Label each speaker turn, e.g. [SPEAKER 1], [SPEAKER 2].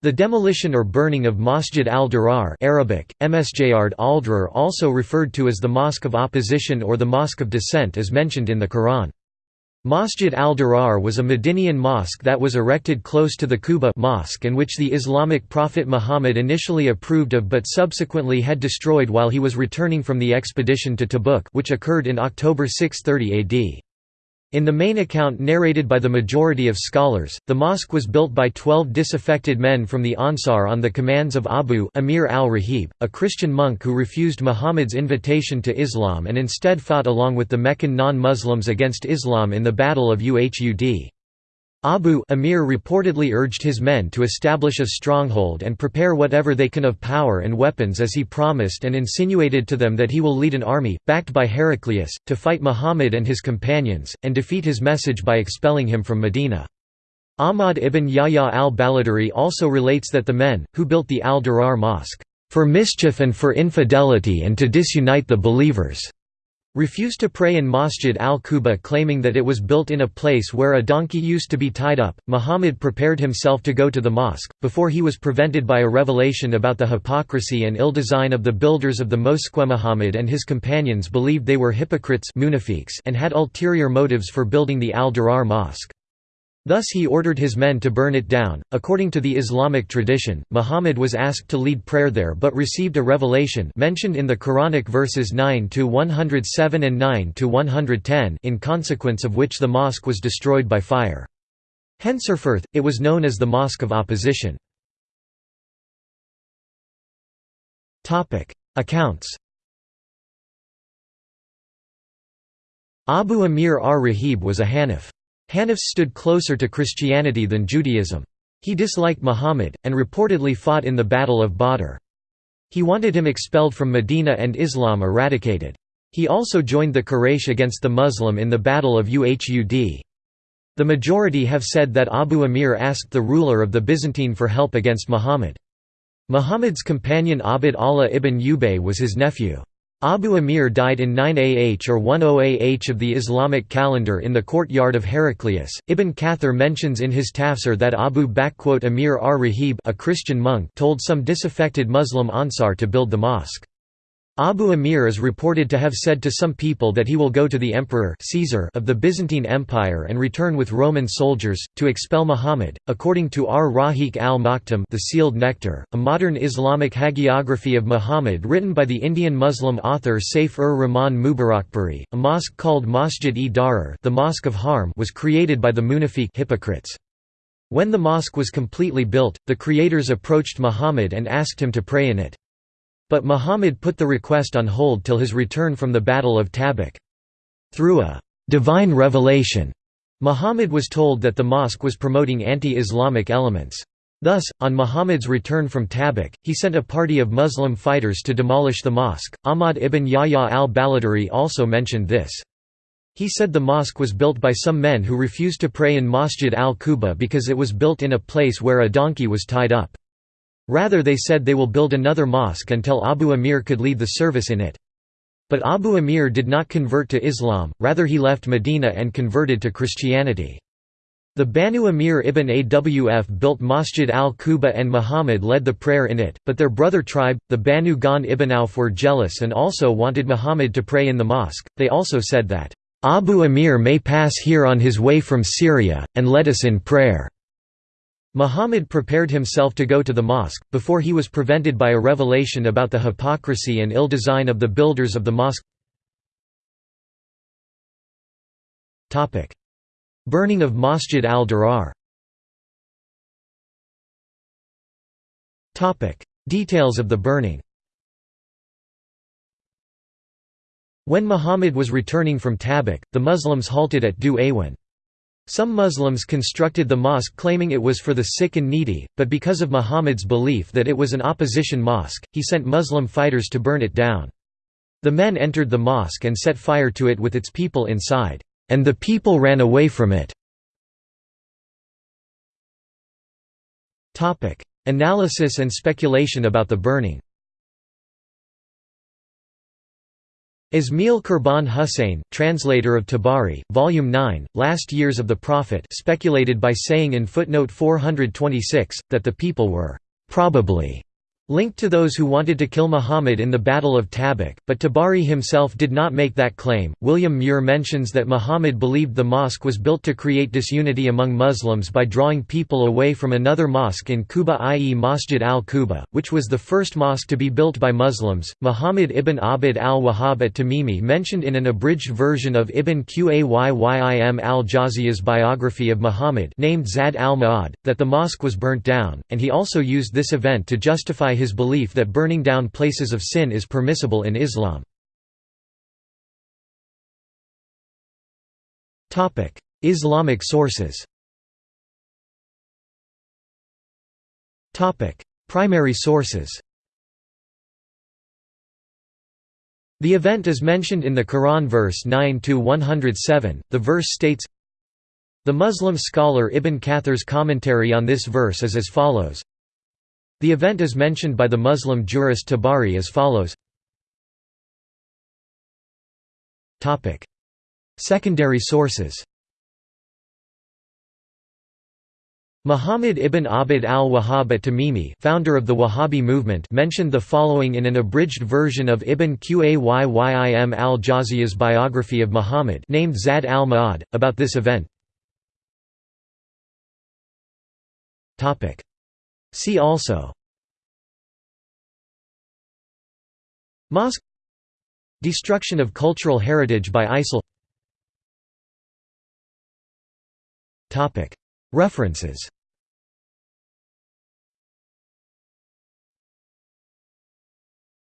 [SPEAKER 1] The demolition or burning of Masjid al-Dirar Arabic, Msjard al also referred to as the Mosque of Opposition or the Mosque of Dissent is mentioned in the Quran. Masjid al-Dirar was a Medinian mosque that was erected close to the Quba mosque and which the Islamic prophet Muhammad initially approved of but subsequently had destroyed while he was returning from the expedition to Tabuk which occurred in October 630 AD. In the main account narrated by the majority of scholars, the mosque was built by twelve disaffected men from the Ansar on the commands of Abu Amir al-Rahib, a Christian monk who refused Muhammad's invitation to Islam and instead fought along with the Meccan non-Muslims against Islam in the Battle of Uhud. Abu Amir reportedly urged his men to establish a stronghold and prepare whatever they can of power and weapons as he promised and insinuated to them that he will lead an army, backed by Heraclius, to fight Muhammad and his companions, and defeat his message by expelling him from Medina. Ahmad ibn Yahya al-Baladhuri also relates that the men, who built the al-Dirar mosque, "...for mischief and for infidelity and to disunite the believers." Refused to pray in Masjid al-Quba claiming that it was built in a place where a donkey used to be tied up. Muhammad prepared himself to go to the mosque, before he was prevented by a revelation about the hypocrisy and ill design of the builders of the mosque. Muhammad and his companions believed they were hypocrites and had ulterior motives for building the al-Dirar mosque. Thus he ordered his men to burn it down. According to the Islamic tradition, Muhammad was asked to lead prayer there but received a revelation mentioned in the Quranic verses 9 to 107 and 9 to 110 in consequence of which the mosque was destroyed by fire. Henceforth, it was known as the Mosque of Opposition. Topic: Accounts Abu Amir ar-Rahib was a Hanif. Hanifs stood closer to Christianity than Judaism. He disliked Muhammad, and reportedly fought in the Battle of Badr. He wanted him expelled from Medina and Islam eradicated. He also joined the Quraysh against the Muslim in the Battle of Uhud. The majority have said that Abu Amir asked the ruler of the Byzantine for help against Muhammad. Muhammad's companion Abd Allah ibn Ubay was his nephew. Abu Amir died in 9 AH or 10 AH of the Islamic calendar in the courtyard of Heraclius. Ibn Kathir mentions in his tafsir that Abu Amir ar-Rahib a Christian monk told some disaffected Muslim Ansar to build the mosque. Abu Amir is reported to have said to some people that he will go to the emperor Caesar of the Byzantine Empire and return with Roman soldiers, to expel Muhammad. According to Ar-Rahiq al-Maktum the Sealed Nectar, a modern Islamic hagiography of Muhammad written by the Indian Muslim author Saif-ur-Rahman Mubarakpuri, a mosque called Masjid-e-Darar the Mosque of Harm was created by the Munafiq hypocrites. When the mosque was completely built, the creators approached Muhammad and asked him to pray in it. But Muhammad put the request on hold till his return from the Battle of Tabuk. Through a «divine revelation», Muhammad was told that the mosque was promoting anti-Islamic elements. Thus, on Muhammad's return from Tabuk, he sent a party of Muslim fighters to demolish the mosque. Ahmad ibn Yahya al-Baladhuri also mentioned this. He said the mosque was built by some men who refused to pray in Masjid al-Quba because it was built in a place where a donkey was tied up. Rather they said they will build another mosque until Abu Amir could lead the service in it. But Abu Amir did not convert to Islam, rather he left Medina and converted to Christianity. The Banu Amir ibn Awf built Masjid al-Quba and Muhammad led the prayer in it, but their brother tribe, the Banu Ghan ibn Auf were jealous and also wanted Muhammad to pray in the mosque. They also said that, "'Abu Amir may pass here on his way from Syria, and let us in prayer.' Muhammad prepared himself to go to the mosque, before he was prevented by a revelation about the hypocrisy and ill design of the builders of the mosque. Burning of Masjid al-Dirar Details of the burning When Muhammad was returning from Tabuk, the Muslims halted at Dhu Awan. Some Muslims constructed the mosque claiming it was for the sick and needy, but because of Muhammad's belief that it was an opposition mosque, he sent Muslim fighters to burn it down. The men entered the mosque and set fire to it with its people inside, and the people ran away from it. Analysis and speculation about the burning Ismail Kurban Hussein, translator of Tabari, Volume 9, Last Years of the Prophet speculated by saying in footnote 426, that the people were «probably» linked to those who wanted to kill Muhammad in the Battle of Tabuk, but Tabari himself did not make that claim. William Muir mentions that Muhammad believed the mosque was built to create disunity among Muslims by drawing people away from another mosque in Quba, i.e., Masjid al Quba, which was the first mosque to be built by Muslims. Muhammad ibn Abd al Wahhab at Tamimi mentioned in an abridged version of Ibn Qayyim al Jawziyah's biography of Muhammad named Zad al Ma'ad, that the mosque was burnt down, and he also used this event to justify his belief that burning down places of sin is permissible in Islam. Islamic sources. Primary sources. The event is mentioned in the Quran verse 9–107, the verse states, The Muslim scholar Ibn Kathir's commentary on this verse is as follows, the event is mentioned by the Muslim jurist Tabari as follows. Secondary sources. Muhammad ibn Abd al-Wahhab at Tamimi founder of the Wahhabi movement mentioned the following in an abridged version of Ibn Qayyim al-Jawziyah's biography of Muhammad named Zad al-Ma'ad, about this event See also. Mosque. Destruction of cultural heritage by ISIL. References